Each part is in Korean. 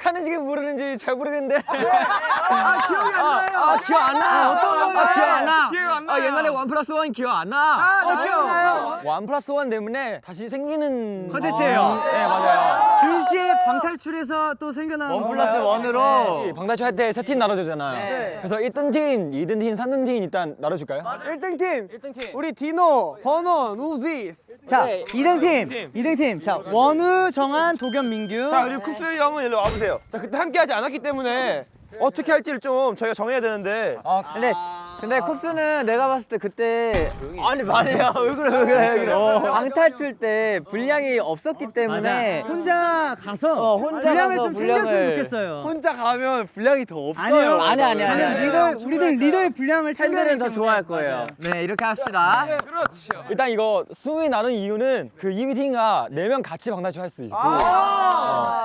아, 네, 기억하는지 모르는지 잘 모르겠는데. 아 기억이 안 나요. 아, 기억 안 나. 어떤 아, 거예요? 기억 안 나. 기억 안 아, 나요. 옛날에 one plus one 기억 안 나. 아, 나 기억. one plus one 때문에 다시 생기는 컨텐츠예요. 아, 네, 맞아요. 준 씨의 방탈출에서 또 생겨난 one plus one으로 방탈출 할 때 세 팀 나눠주잖아요. 그래서 1등 팀, 2등 팀, 3등 팀 일단 나눠줄까요? 1등 팀. 1등 팀. 우리 디노, 버논, 우지스. 자, 네. 2등 팀. 2등 팀. 자, 원우, 정한, 도겸, 민규. 자 그리고 쿱스 형은 일로 와보세요. 자 그때 함께 하지 않았기 때문에 어떻게 할지를 좀 저희가 정해야 되는데 근데 근데 쿱스는 내가 봤을 때 그때 아니 말이야 왜 그래 왜 그래 왜 그래. 방탈출 때 분량이 없었기 때문에 혼자 가서 어, 혼자 분량을 가서 좀 챙겼으면 분량을- 좋겠어요. 혼자 가면 분량이 더 없어요. 아니요. 아니, 아니, 아니. 리더, 우리들 리더의 분량을 챙겨야 더 좋아할 거예요. 네 이렇게 합시다. 일단 이거 숨이 나는 이유는 그 이미팅과 네 명 같이 방탈출 할 수 있고.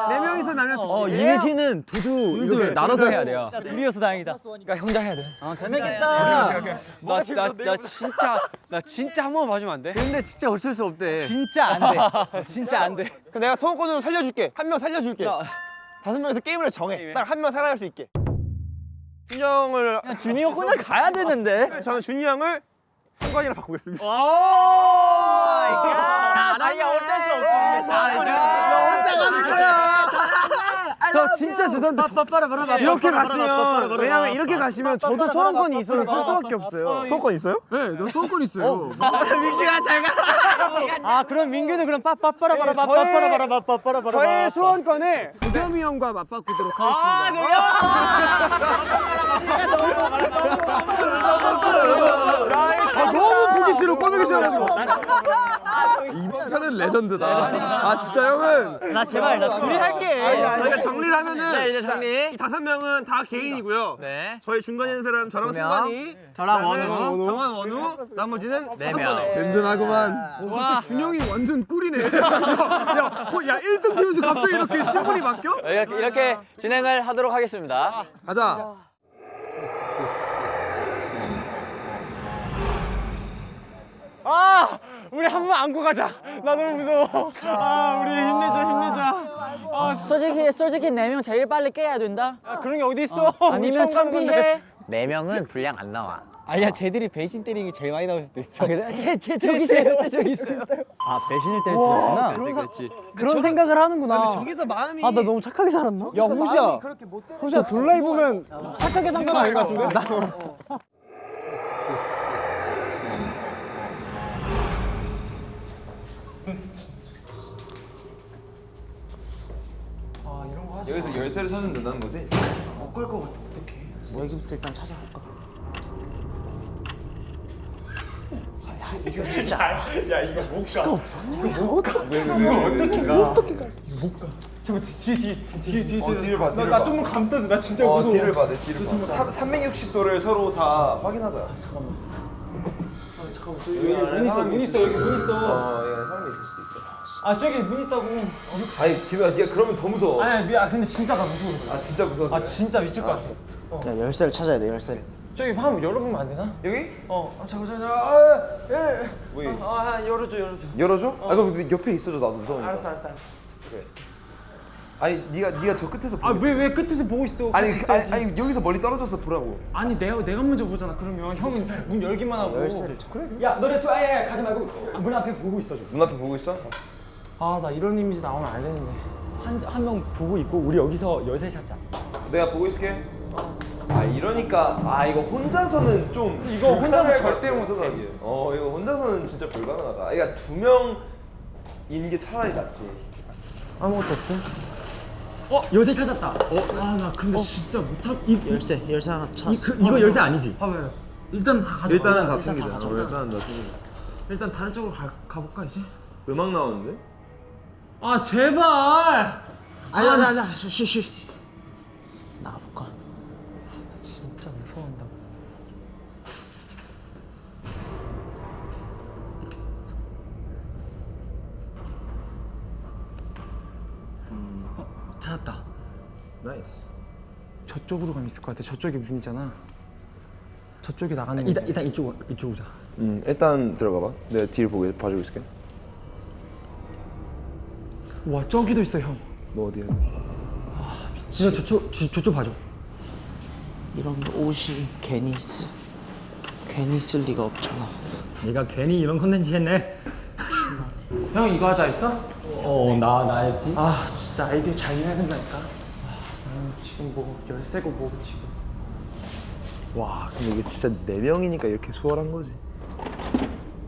네 명이서 나면 어, 이미팅은 두두 이렇게 나눠서 해야 돼요. 둘이어서 다행이다. 그러니까 혼자 해야 돼. 재밌겠다. 나, 나, 나 진짜 나 진짜 한 번만 봐주면 안 돼? 근데 진짜 어쩔 수 없대. 진짜 안 돼. 진짜 안 돼. 그럼 내가 소원권으로 살려줄게. 한 명 살려줄게. 다섯 명에서 게임을 정해. 딱 한 명 살아갈 수 있게. 준이 형을 준이 형 혼자 가야 되는데. 저는 준이 형을 승관이랑 바꾸겠습니다. 아니 어쩔 수 없어. 저 진짜 죄송한데 이렇게 가시면 왜냐면 이렇게 가시면 저도 소원권이 있어서 쓸 수밖에 없어요. 소원권 있어요? 아 그럼 민규는 그럼 빠빠빠라바라 빠빠라바라 빠빠라바라 저의 소원권을 도겸이 형과 맞바꾸도록 하겠습니다. 아 너무 보기 싫어 꺼내기 싫어가지고 이번 편은 레전드다. 아 진짜 형은 나 제발 나 둘이 할게 저희가 정리를 하면은 네 이제 정리. 이 다섯 명은 다 개인이고요. 네. 저희 중간에 있는 사람 저랑 두 명. 승관이 저랑 원우. 정한 원우 나머지는 네 명. 든든하구만. 갑자기 준영이 완전 꿀이네 야, 야, 어, 야 1등 팀에서 갑자기 이렇게 신분이 바뀌어? 이렇게, 이렇게 진행을 하도록 하겠습니다. 가자. 아 우리 한 번 안고 가자 나 너무 무서워 아 우리 힘내자 힘내자 솔직히 솔직히 네 명 제일 빨리 깨야 된다. 아, 그런 게 어디 있어 아니면 참비해. 네 명은 분량 안 나와. 아니야 쟤들이 배신 때리는 게 제일 많이 나올 수도 있어 아 그래? 제, 제 저기 있어요. 제 저기 있어요. 아 배신을 때릴 수 있구나 그렇지 그렇지 그런 생각을 하는구나 저기서 마음이 아 나 너무 착하게 살았나? 야 호시야 호시야 돌라이 보면 착하게 산 건 아닌 것 같은데? 여기서 열쇠를 찾으면 된다는 거지? 어, 뒤를 봐, 뒤를 봐. 나좀 감싸줘, 나 진짜 어, 뒤를 봐, 내 뒤를 봐. 360도를 서로 다 확인하자. 잠깐만. 잠깐만, 눈 있어, 눈 있어, 여기 눈 있어. 아 저기 문 있다고 아니, 디노야, 네가 그러면 더 무서워. 아니 미안 근데 진짜 나 무서워 아, 진짜 무서워. 아 진짜 미칠 것 같아 야 열쇠를 찾아야 돼 열쇠를 저기 한번 열어보면 안 되나? 여기? 어 아, 잠깐 잠깐 아, 예. 뭐, 아, 아 열어줘 열어줘 열어줘? 아, 그럼 네 옆에 있어줘, 나도 무서우니까. 알았어 알았어 알았어 아니, 네가 네가 저 끝에서 보고 있어. 아왜 왜 끝에서 보고 있어 아니, 그- 아니. 아니, 여기서 멀리 떨어져서 보라고. 아니 내가 내가 먼저 보잖아 그러면 형은 문 열기만 하고 열쇠를 찾 그래? 야 너네 또 아예 가지 말고 문 앞에 보고 있어줘 눈앞에 보고 있어? 아 나 이런 이미지 나오면 안 되는데 한한 명 보고 있고 우리 여기서 열쇠 찾자 내가 보고 있을게. 아 이러니까 아 이거 혼자서는 좀 이거 혼자서 절대 못해. 어 이거 혼자서는 진짜 불가능하다. 그러니까 두 명인 게 차라리 낫지. 아무것도 없어? 어 열쇠 찾았다 어 아 나 근데 진짜 못할 이, 이, 열쇠 열쇠 하나 찾았어 이, 그, 이거 열쇠 아니지? 봐봐요 일단 다 가져 일단은 다 일단 챙기자. 다 가져가. 어, 일단은 다 챙기자. 일단 다른 쪽으로 가, 가볼까 이제? 음악 나오는데? 아 제발. 아니 아니 아니 쉬쉬 나가볼까? 진짜 무서워한다고 어, 찾았다. nice. 저쪽으로 가면 있을 것 같아. 저쪽이 문이잖아. 저쪽이 나가는 일단, 일단 이쪽 이쪽 오자. 음 일단 들어가 봐. 내가 뒤를 보고 봐주고 있을게. 와 저기도 있어 형. 뭐 어디야? 진짜 저쪽 저, 저쪽 봐줘. 이런 옷이 괜히 쓰 괜히 쓸 리가 없잖아 네가 괜히 이런 컨텐츠 했네. 형 이거 하자 했어? 어, 나 나였지. 아 진짜 아이디어 잘 내야 된다니까. 아, 지금 뭐 열쇠고 뭐 지금. 와 근데 이게 진짜 네 명이니까 이렇게 수월한 거지.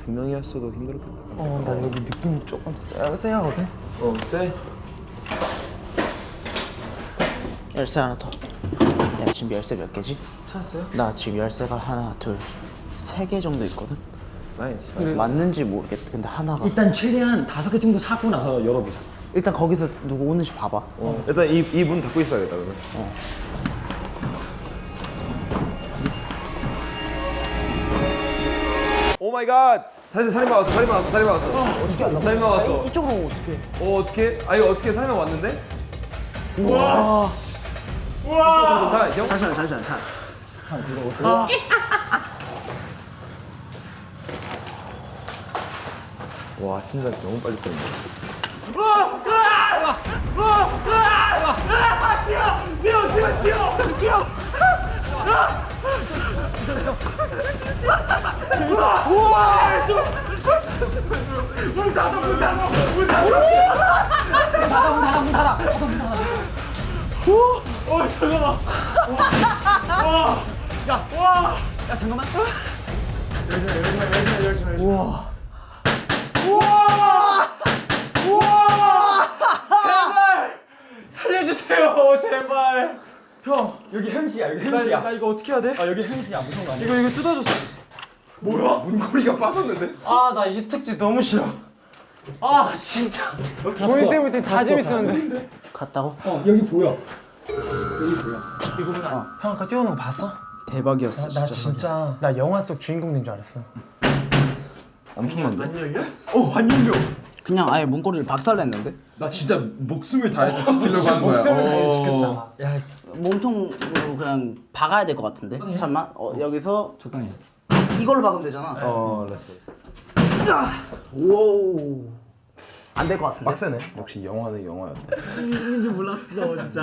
두 명이었어도 힘들었겠다. 어 나 여기 느낌 조금 쎄, 쎄하거든. 어 쎄. 열쇠 하나 더 야, 지금 열쇠 몇 개지? 찾았어요? 나 지금 열쇠가 하나 둘 세 개 정도 있거든 nice. 맞는지 모르겠다 근데 하나가 일단 최대한 다섯 개 정도 사고 나서 열어보자. 일단 거기서 누구 오는지 봐봐 어, 일단 이 이 문 닫고 있어야겠다 그러면. oh my god. 사실 살인마 왔어. 살인마 왔어. 살인마 왔어. 어떻게 알아? 살인마 왔어. 이쪽으로 오면 어떡해 어 어떻게? 아니 어떻게 살인마 왔는데? 우와. 우와. 자 형. 잠시만 잠시만 자와 심장 너무 빨리 뛰는데. 살려주세요, 제발. 형, 여기 현시야, 여기 현시야. 나 이거 어떻게 해야 돼? 아, 여기 현시야, 무서운 거 아니야? 이거 이거 뜯어줬어. 뭐야? 문고리가 빠졌는데? 아 나 이 특집 너무 싫어. 아 진짜. 보이 때문에 다 재밌었는데. 갔다고? 어, 여기 보여. 형 아까 뛰어오는 거 봤어? 대박이었어 나 진짜 나 영화 속 주인공 된 줄 알았어. 엄청난데? 어, 안 열려. 그냥 아예 문고리를 박살냈는데 나 진짜 목숨을 다해서 지키려고 한 거야. 목숨을 다해 어. 지켰다. 야, 몸통으로 그냥 박아야 될 것 같은데 잠만 어, 여기서 적당히. 이걸로 박으면 되잖아 어, let's go. 우와우 안될 것 같은데 빡세네. 역시 영화는 영화였다.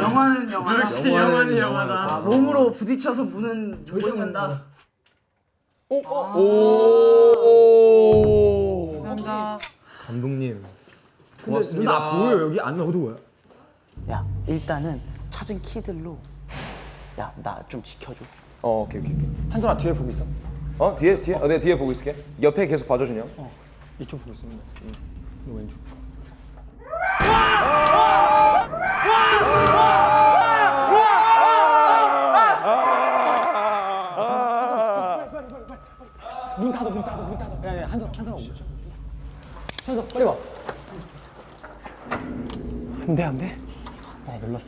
영화는 영화 역시 영화는 영화다. 아, 몸으로 부딪혀서 문은 못 연다 오. 감사합니다. 감독님. 근데 누나 보여, 여기 안 어두워요. 야 일단은 찾은 키들로 야 나 좀 지켜줘 어, 오케이 오케이. 오케이. 한솔아 뒤에 보고 있어. 어 뒤에 뒤에 어, 내가 뒤에 보고 있을게. 옆에 계속 봐줘 준영. 이쪽 보고 있습니다. 너 왼쪽. 문 닫아, 문 닫아, 문 닫아. 야, 야, 한솔 오고. 한솔, 빨리 와. 안 돼 안 돼. 아, 놀랐어.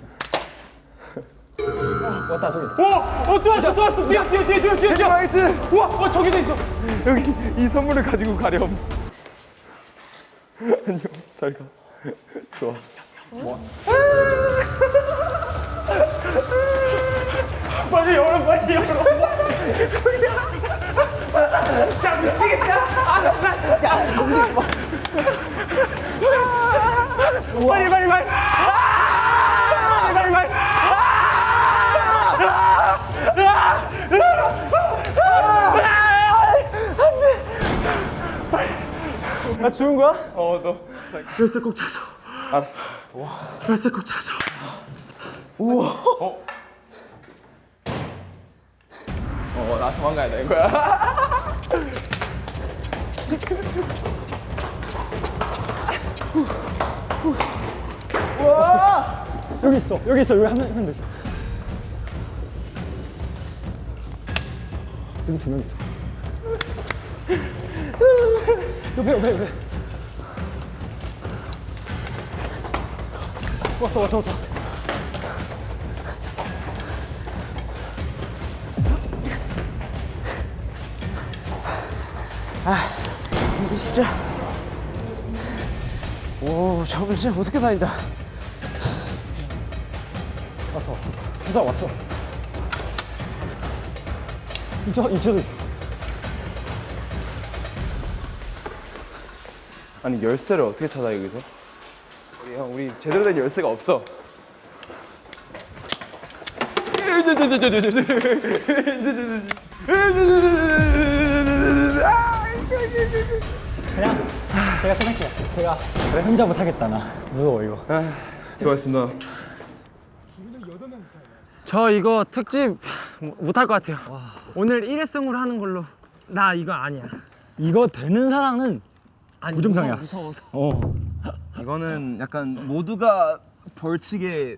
왔다 저기. 어또 왔어 또 왔어. 뛰어 뛰어 뛰어 뛰어 뛰어. 망했지. 우와 어 저기도 있어. 여기 이 선물을 가지고 가렴. 안녕. 잘 가. 좋아. 빨리 열어 빨리 열어. 빨리 빨리 빨리. 아! 빨리 빨리. 나 죽은 거야? 어 너. 열쇠 꼭 찾아. 알았어. 열쇠 꼭 찾아. 어, 나 도망가야 돼 이거야. 여기 있어, 여기 있어, 여기 한 명 한명 있어. 여기 두 명 있어. 옆에, 옆에, 옆에. 왔어, 왔어, 왔어. 힘드시죠? 오 저분 진짜 어떻게 다닌다 왔어, 왔어, 왔어. 부사 왔어. 이쪽, 이쪽도 있어. 아니 열쇠를 어떻게 찾아 여기서? 우리 형 우리 제대로 된 열쇠가 없어. 제가 생각해요. 제가 혼자 못하겠다 나. 무서워 이거. 수고하셨습니다. 저 이거 특집 못할 것 같아요. 오늘 일회성으로 하는 걸로. 나 이거 아니야. 이거 되는 사람은 아니, 고점상이야. 무서워, 무서워. 어. 이거는 약간 모두가 벌칙에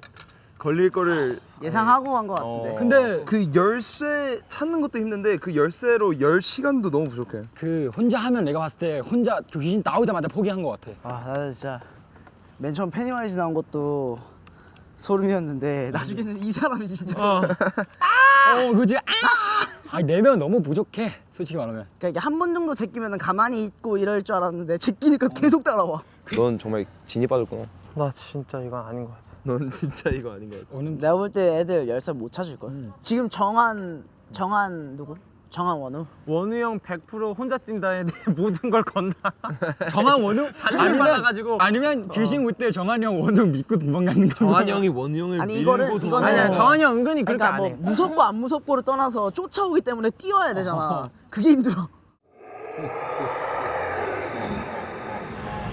걸릴 거를 예상하고 한 것 같은데. 근데 그 열쇠 찾는 것도 힘든데 그 열쇠로 열 시간도 너무 부족해. 그 혼자 하면 내가 봤을 때 혼자 그 귀신 나오자마자 포기한 것 같아. 아 나는 진짜 맨 처음 페니와이즈 나온 것도 소름이었는데 나중에는 이 사람이 진짜 어. 어, 그지? 아! 아니 내면 너무 부족해. 솔직히 말하면. 그러니까 이게 한 번 정도 제끼면 가만히 있고 이럴 줄 알았는데 제끼니까 계속 따라와. 넌 정말 진이 빠졌구나. 나 진짜 이거 아닌 것 같아. 넌 진짜 이거 아닌 것 같아. 오늘 내가 볼 때 애들 열쇠 못 찾을 걸. 지금 정한 정한 누구? 정한 원우. 원우 형 100% 혼자 뛴다에 대해 모든 걸 건다. 정한 원우 반지 받아가지고. 아니면 귀신 올 때 정한이 형 원우 믿고 도망가는 거. 정한이 형이 아니 이거는 이거는 아니야 정한이 형 은근히 그렇게 그러니까 안뭐 해. 무섭고 안 무섭고를 떠나서 쫓아오기 때문에 뛰어야 되잖아. 그게 힘들어.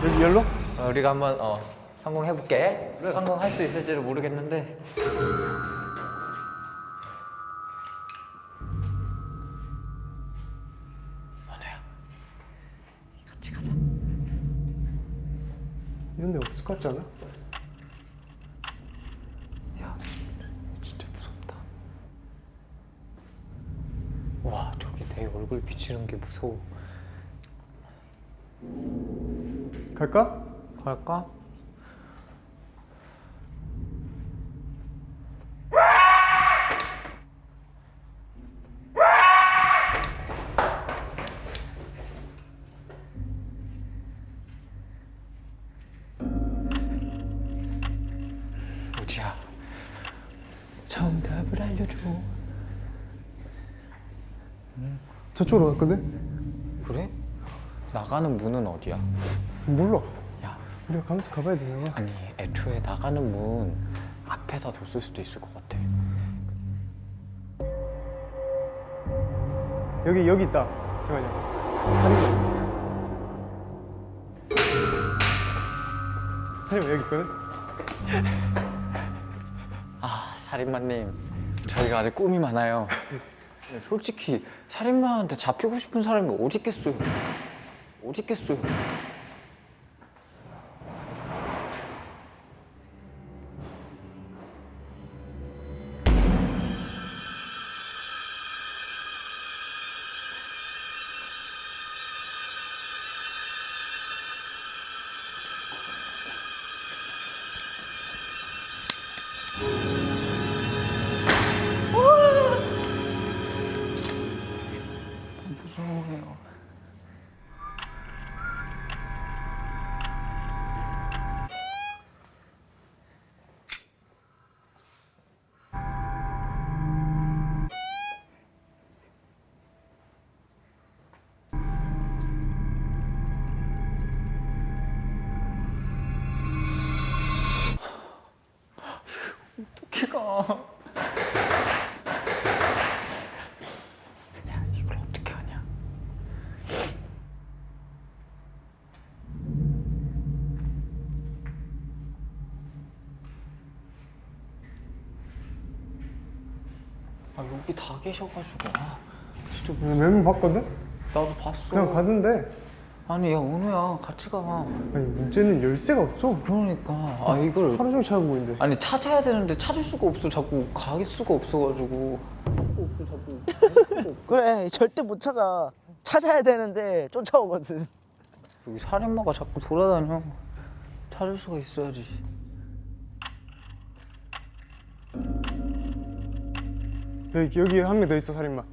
여기 열로? 어, 우리가 한번 어, 성공해볼게. 성공할 수 있을지를 모르겠는데. 없을 것 같지 않아? 야, 진짜 무섭다. 와, 저기 내 얼굴 비치는 게 무서워. 갈까? 갈까? 저쪽으로 갔거든? 그래? 나가는 문은 어디야? 몰라. 야, 우리가 가면서 가봐야 되나 봐. 아니 애초에 나가는 문 앞에다 뒀을 수도 있을 것 같아. 여기 여기 있다. 잠깐만요. 살인마 있어. 살인마 여기 있거든? 아 살인마님, 저희가 아직 꿈이 많아요. 네, 솔직히 살인마한테 잡히고 싶은 사람이 어디 있겠어요? 어디 있겠어요? 야, 이걸 어떻게 하냐? 아 여기 다 계셔가지고 아 진짜 뭐 메모 봤거든? 나도 봤어. 그냥 가는데 아니 야 은우야 같이 가. 아니 문제는 열쇠가 없어. 그러니까 아 이걸 하루 종일 찾아보고 있는데. 아니 찾아야 되는데 찾을 수가 없어 자꾸 갈 수가 없어가지고 없어 자꾸 그래 절대 못 찾아. 찾아야 되는데 쫓아오거든. 여기 살인마가 자꾸 돌아다녀 찾을 수가 있어야지 여기 여기 한 명 더 있어 살인마.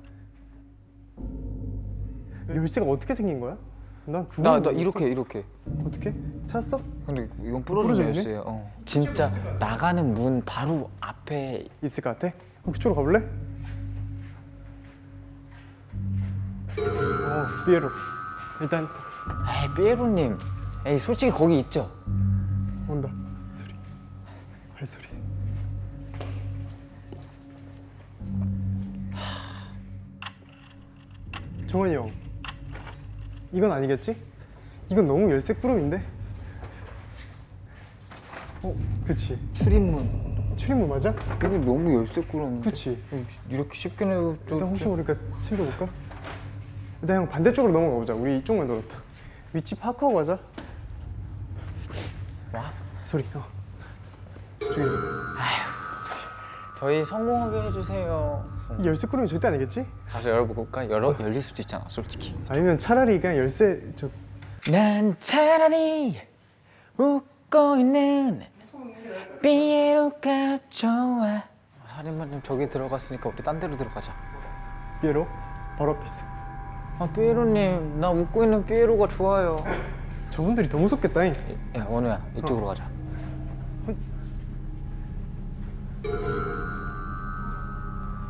열쇠가 어떻게 생긴 거야? 난 그거 나, 나 이렇게 이렇게 어떻게 찾았어? 근데 이건 부러져? 열쇠야 어. 진짜 나가는 문 바로 앞에 있을 것 같아? 그럼 그쪽으로 가볼래? 어 삐에로 일단 에이 삐에로님 에이 솔직히 거기 있죠 온다 발소리. 정환이 형, 이건 아니겠지? 이건 너무 열쇠 꾸러미인데? 어, 그치. 출입문. 출입문 맞아? 여기 너무 열쇠 꾸러는데. 그치. 이렇게 쉽게 내도 또 일단 혹시 모르니까 챙겨볼까? 일단 형 반대쪽으로 넘어가 보자. 우리 이쪽만 돌았다. 위치 파악하고 가자. 와. 소리. 어. 저기 저희 성공하게 해주세요. 이 열쇠 꾸러미 절대 아니겠지? 가서 열어볼까? 열어 열릴 수도 있잖아, 솔직히. 아니면 차라리 그냥 열쇠 저 난 차라리 웃고 있는 삐에로가 좋아. 살인마님 저기 들어갔으니까 우리 딴 데로 들어가자. 삐에로 바로 앞에 있어. 아 삐에로님, 나 웃고 있는 삐에로가 좋아요. 저분들이 더 무섭겠다 잉. 야 원우야, 이쪽으로 가자.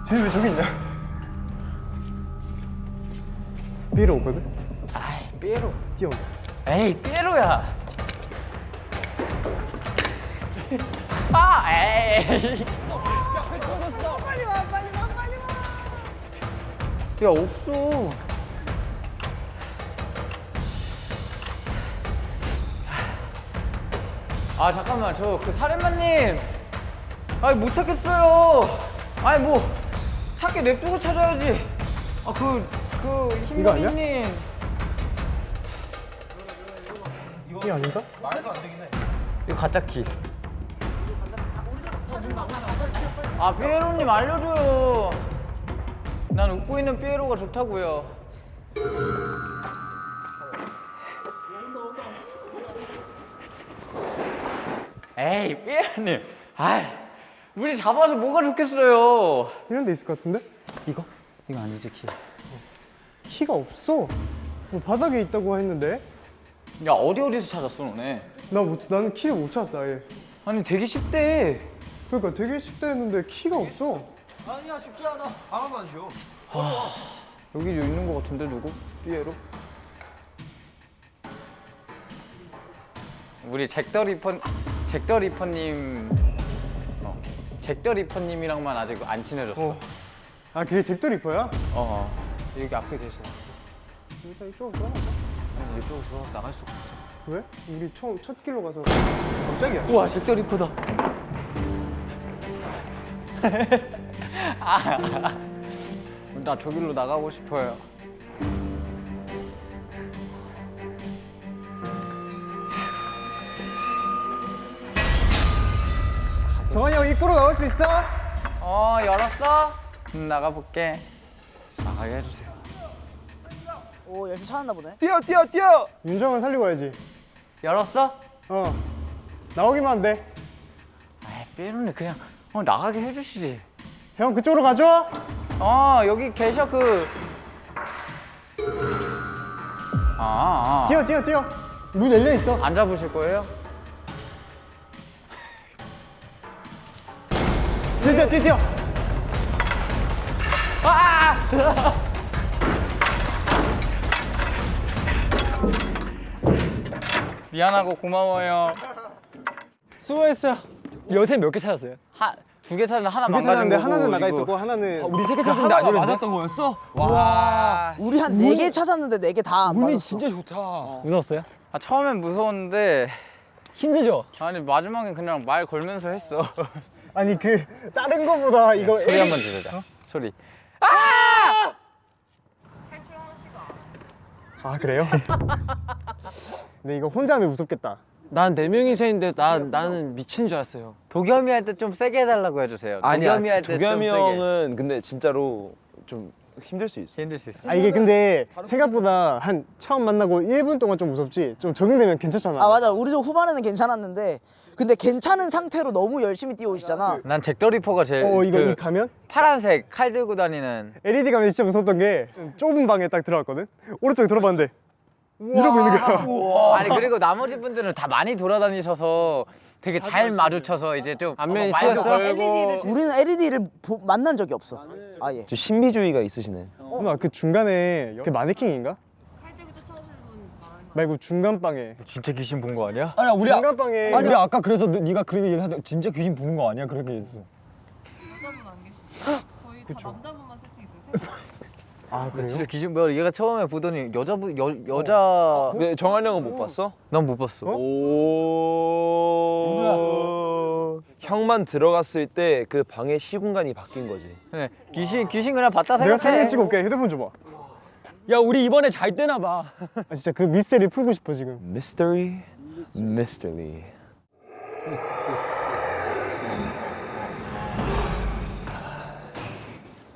쟤왜 저기 있냐? 삐에로 오거든? 아이 삐에로. 뛰어온다. 에이 삐에로야. 아 에이. 야 없어. 아 잠깐만 저그 살인마님. 아니 못 찾겠어요. 아니 뭐 찾게 냅두고 찾아야지. 아 그그 이거 아니야? 힘민이님. 이게 아닌가? 이거 가짜 키. 아 삐에로님 알려줘요. 난 웃고 있는 삐에로가 좋다고요. 에이 삐에로님, 아 우리 잡아서 뭐가 좋겠어요. 이런 데 있을 것 같은데? 이거? 이거 아니지 키. 키가 없어. 뭐 바닥에 있다고 했는데? 야 어디 어디서 찾았어 너네? 나 못, 나는 키를 못 찾았어 아예. 아니 되게 쉽대. 그러니까 되게 쉽다 했는데 키가 없어. 아니야 쉽지 않아. 하나만 쉬어. 여기 있는 거 같은데 누구? 삐에로? 우리 잭더 리퍼 잭더 리퍼님 어, 잭더 리퍼님이랑만 아직 안 친해졌어. 어. 아걔 잭더 리퍼야? 어. 여기 앞에 계셔. 일단 이쪽으로 들어가자. 아니 이쪽으로 들어가서 나갈 수가 없어. 왜? 우리 처음 첫 길로 가서 갑자기야. 우와 잭더 리퍼다. 아, 나 저길로 나가고 싶어요. 입구로 나올 수 있어? 어 열었어? 음, 나가볼게. 나가게 해주세요. 오 열쇠 찾았나 보네. 뛰어 뛰어 뛰어. 윤정은 살리고 가야지. 열었어? 어. 나오기만 돼. 아이 삐루님 그냥 어, 나가게 해주시지. 형 그쪽으로 가줘. 어 여기 계셔 그. 아, 아. 뛰어 뛰어 뛰어. 문 열려 있어. 안 잡으실 거예요? 뛰어 뛰어 뛰어. 뛰어. 아! 미안하고 고마워요. 수고했어요. 요새 몇 개 찾았어요? 한 두 개 찾았는데 하나 두개 망가진 찾았는데 거고 하나는 나가. 있었고 하나는 우리 세 개 찾았는데 안 맞았던 거였어? 와. 우리 한 네 개 찾았는데 네 개 다 안 맞았어. 진짜 좋다. 무서웠어요? 아 처음엔 무서웠는데 힘들죠? 아니 마지막에 그냥 말 걸면서 했어. 아니 그 다른 거보다 이거 소리 에이- 한번 들으자. 소리. 아 그래요? 근데 이거 혼자 하면 무섭겠다. 난 네 명이서 했는데 나 나는 미친 줄 알았어요. 도겸이 할 때 좀 세게 해달라고 해주세요. 도겸이 할때좀 도겸이 세게. 형은 근데 진짜로 좀 힘들 수 있어. 힘들 수 있어. 아 이게 근데 생각보다 한 처음 만나고 1분 동안 좀 무섭지. 좀 적응되면 괜찮잖아. 아 맞아. 우리도 후반에는 괜찮았는데 근데 괜찮은 상태로 너무 열심히 뛰어오시잖아. 난 잭더리퍼가 제일 어 이거 그 이 가면 파란색 칼 들고 다니는 LED 가면 진짜 무섭던 게 좁은 방에 딱 들어갔거든. 오른쪽에 들어봤는데 이러고 있는 거야. 아니 그리고 나머지 분들은 다 많이 돌아다니셔서 되게 잘 마주쳐서 이제 좀 안면이? 걸고 우리는 LED를 만난 적이 없어. 아예. 좀 신비주의가 있으시네. 누나 그 중간에 그 마네킹인가? 칼 들고 쫓아오시는 분 말고 중간 방에. 진짜 귀신 본 거 아니야? 아니야 우리 중간 방에. 우리 아까 그래서 너- 네가 그렇게 얘기하다 진짜 귀신 보는 거 아니야 그렇게 했어. 여자분 안 계시죠? 저희 다 남자분만 세팅했어요. 아 진짜 귀신 뭐야? 얘가 처음에 보더니 여자분 여 여자 네, 정한 형은 못 봤어? 난 못 봤어. 오. 형만 들어갔을 때 그 방의 시공간이 바뀐 거지. 네, 귀신 귀신 그냥 봤다 내가 생각해. 사진 찍어 올게. 휴대폰 줘봐. 야 우리 이번에 잘 되나 봐. 아, 진짜 그 미스테리 풀고 싶어 지금. Mystery, mystery.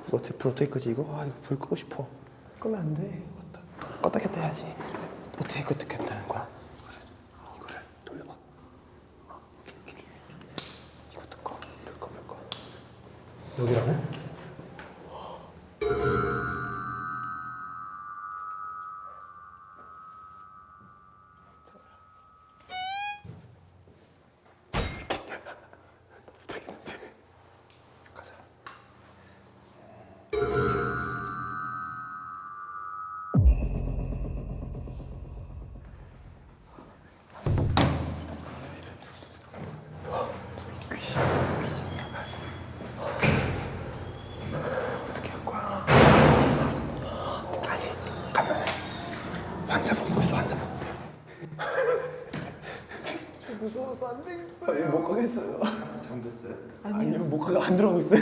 이거 어떻게 끄지 이거? 아 이거 불 끄고 싶어. 끄면 안 돼. 껐다 껐다 켰다 해야지. 어떻게 껐다 켰다는 거야? 이거를 이거를 돌려봐. 어, 이렇게 이렇게. 이것도 꺼. 불 꺼, 불 꺼. 여기라고? 무서워서 안 되겠어요. 아니 못 가겠어요. 잠됐어요? 아니요 못 가가 안 들어가고 있어요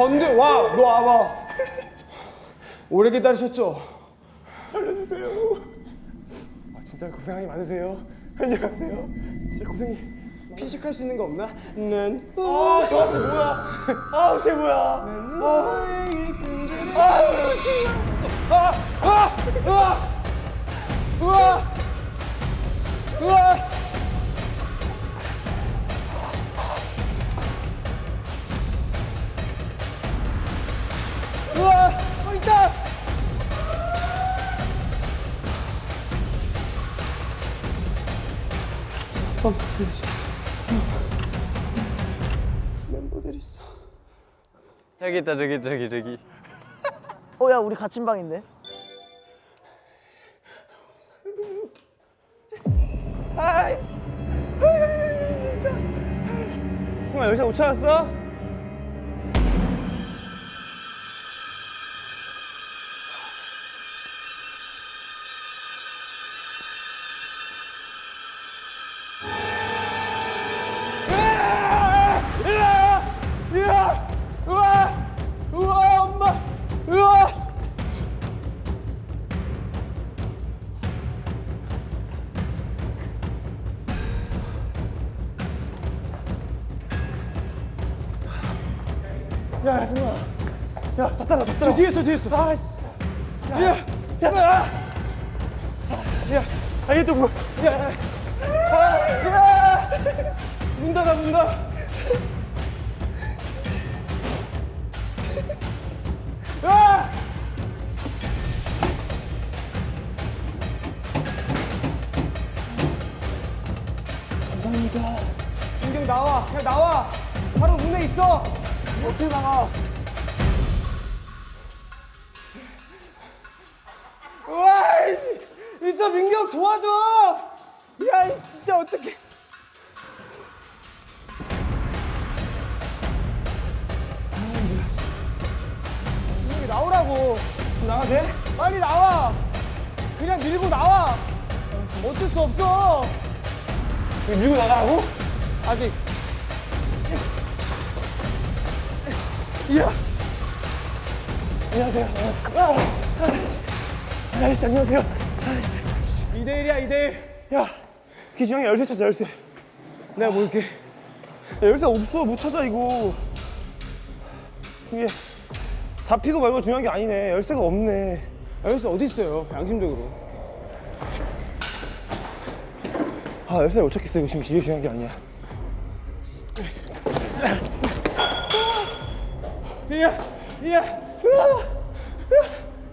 건들 와, 너 와봐. 오래 기다리셨죠? 살려주세요. 아, 진짜 고생이 많으세요. 안녕하세요. 진짜 고생이. 피식할 수 있는 거 없나? 난. 아, 저쟤 뭐야? 아, 쟤 뭐야? 아, 아, 아, 아, 아, 우와, 저기 있다 저기 저기 저기. 어야 우리 같은 방인데. 아이, 아이, 진짜. 형아, 여기서 못 찾았어? 있어, 뒤에 있어. 아, 씨. 야, 아 이게 또 뭐? 야, 야, 아, 야, 문 닫아, 문 닫아. 아! 감사합니다. 민경 나와, 그냥 나와. 바로 문에 있어. 어떻게 나가? 도와줘. 야, 이 진짜 어떡해. 민경이 나오라고. 나가 돼? 빨리 나와. 그냥 밀고 나와. 어쩔 수 없어. 밀고 나가라고? 아직. 이야. 안녕하세요. 아, 아, 아이씨, 안녕하세요. 2대1이야, 2대1. 야, 기준형이 열쇠 찾아, 열쇠. 내가 뭐 이렇게. 야, 열쇠 없어, 못 찾아, 이거. 이게 잡히고 말고 중요한 게 아니네. 열쇠가 없네. 열쇠 어디 있어요, 양심적으로. 아, 열쇠를 못 찾겠어. 이거 지금 이게 중요한 게 아니야. 이야, 이야,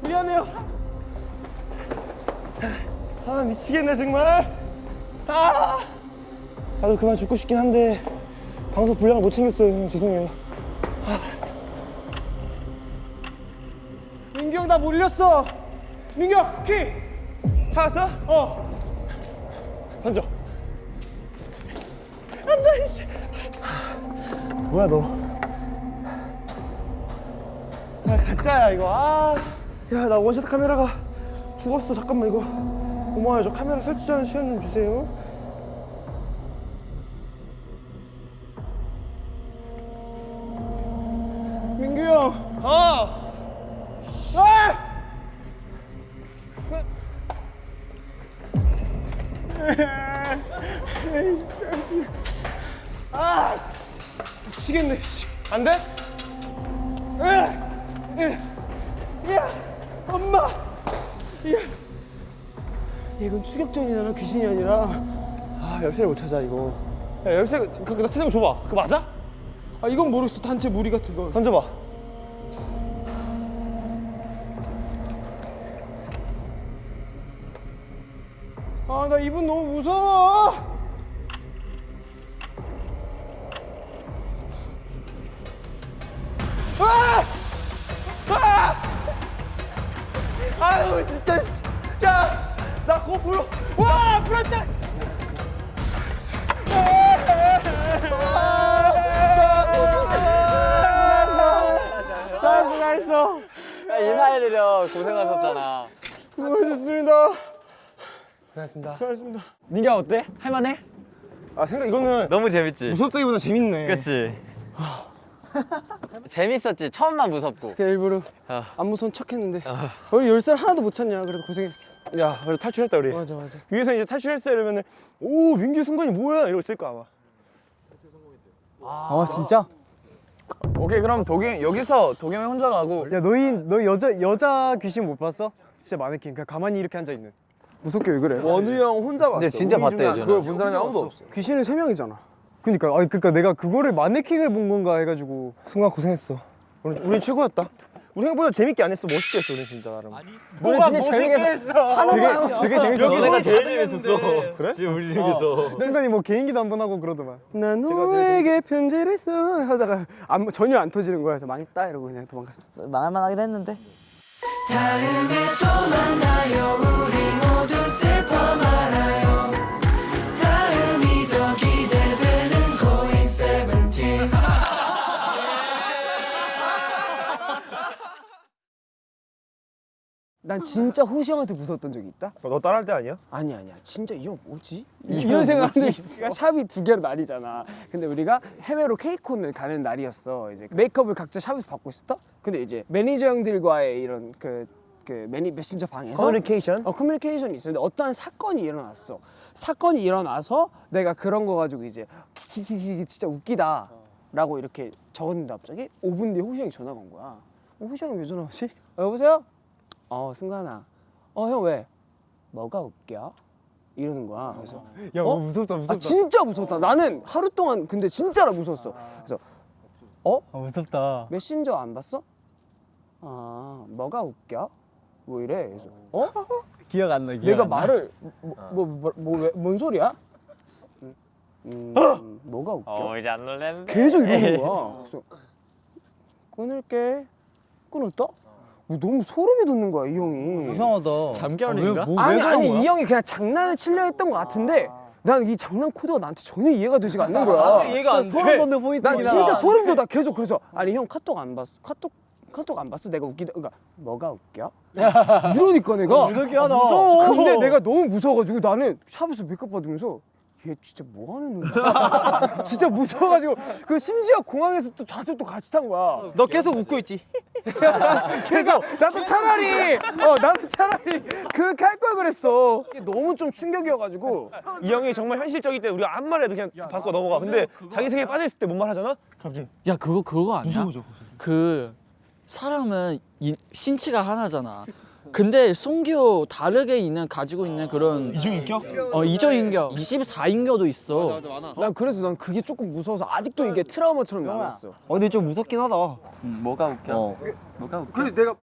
미안해요. 아 미치겠네 정말. 아, 나도 그만 죽고 싶긴 한데 방송 분량을 못 챙겼어요. 형 죄송해요. 아. 민경 나 몰렸어. 민경 키 찾았어? 어. 던져. 안돼 이씨. 뭐야 너? 아 가짜야 이거 아. 야나 원샷 카메라가 죽었어 잠깐만 이거 고마워요. 저 카메라 설치하는 시간 좀 주세요 추격전이잖아 귀신이 아니라. 아 열쇠를 못 찾아 이거. 야 열쇠 그거 나 찾은 거 줘봐. 그거 맞아? 아 이건 모르겠어 단체 무리 같은 거. 던져봐. 아 나 이분 너무 무서워. 고생하셨습니다 고생하셨습니다 민규야 어때? 할만해? 아 생각 이거는 너무 재밌지? 무섭다기보다 재밌네 그치? 재밌었지? 처음만 무섭고. 그냥 일부러 아. 안 무서운 척 했는데 우리 열쇠 하나도 못 찾냐 그래도 고생했어 야 그래도 탈출했다 우리 맞아 맞아. 위에서 이제 탈출했어 이러면은 오 민규 승관이 뭐야 이러고 있을 거 아마 아 진짜? 오케이 그럼 도겸 여기서 도겸이 혼자 가고. 야 너희 너 여자 여자 귀신 못 봤어? 진짜 마네킹 그냥 가만히 이렇게 앉아 있는 무섭게 왜 그래? 원우 형 혼자 봤어. 근데 진짜 봤대. 그걸 본 사람이 아무도 없어. 귀신은 세 명이잖아 그니까 아니 그니까 내가 그거를 마네킹을 본 건가 해가지고 순간 고생했어 우리, 우리 최고였다 우리 생각보다 재밌게 안 했어 멋있게 했어 우리 진짜 나름 뭐가 멋있게 했어. 되게 되게 재밌었어 내가 제일 재밌었어. 그래? 지금 우리 중에서. 순간이 뭐 개인기도 한 번 하고 그러더만 나 너에게 편지를 써 하다가 안, 전혀 안 터지는 거야 그래서 망했다 이러고 그냥 도망갔어 망할 만 하긴 했는데. 다음에 또 만나요. 우리 모두 난 진짜 호시 형한테 무서웠던 적이 있다? 너 따라할 때 아니야? 아니 아니야 진짜 이거 뭐지? 이 런 생각한 적 있어 샵이 두 개로 나뉘잖아 근데 우리가 해외로 케이콘을 가는 날이었어 이제 메이크업을 각자 샵에서 받고 있었다? 근데 이제 매니저 형들과의 이런 그, 그 매니 메신저 방에서 커뮤니케이션? 어 커뮤니케이션이 있었는데 어떠한 사건이 일어났어 사건이 일어나서 내가 그런 거 가지고 이제 키키키키 진짜 웃기다 라고 이렇게 적었는데 갑자기 5분 뒤에 호시 형이 전화가 온 거야 어, 호시 형이 왜 전화 오지? 어, 여보세요? 어 승관아 어 형 왜? 뭐가 웃겨? 이러는 거야. 그래서 야 어? 무섭다 무섭다. 아 진짜 무섭다. 나는 하루 동안 근데 진짜로 무서웠어. 그래서 어? 무섭다. 메신저 안 봤어? 아 뭐가 웃겨? 뭐 이래. 그래서 어? 기억 안 나. 기억 내가 안 나. 말을 뭐뭐뭐뭔 소리야? 음, 음, 뭐가 웃겨? 어 이제 안 놀랬는데. 계속 이러는 거야. 그래서 끊을게. 끊었다? 뭐 너무 소름이 돋는 거야 이 형이. 이상하다. 잠결인가? 뭐, 아니 아니 이 형이 그냥 장난을 치려 했던 것 같은데 난이 장난 코드가 나한테 전혀 이해가 되지가 않는 거야. 이해가 안 돼. 소름 돋는 포인트긴 난 진짜 소름 돋아 계속 그래서 아니 형 카톡 안 봤어? 카톡 카톡 안 봤어? 내가 웃기다 그러니까 뭐가 웃겨? 이러니까 내가 무섭게 하다. 무서워. 근데 내가 너무 무서워가지고 나는 샵에서 메이크업 받으면서 얘 진짜 뭐 하는 놈이야? 진짜 무서워가지고 그 심지어 공항에서 또 좌석 또 같이 탄 거야. 너 계속 웃고 있지. 그래서 나도 차라리 어 나도 차라리 그렇게 할 걸 그랬어. 너무 좀 충격이어가지고 이 형이 정말 현실적일 때 우리가 아무 말해도 그냥 바꿔 넘어가. 근데 자기 세계에 빠져 있을 때 뭔 말 하잖아? 야 그거 그거 아니야? 그 사람은 이, 신체가 하나잖아. 근데 송교 다르게 있는 가지고 있는 그런 이중인격? 어 이중인격, 24인격도 있어. 난 그래서 난 그게 조금 무서워서 아직도 이게 트라우마처럼 남았어. 어 근데 좀 무섭긴 하다. 뭐가 웃겨? 뭐가 웃겨? 그래서 내가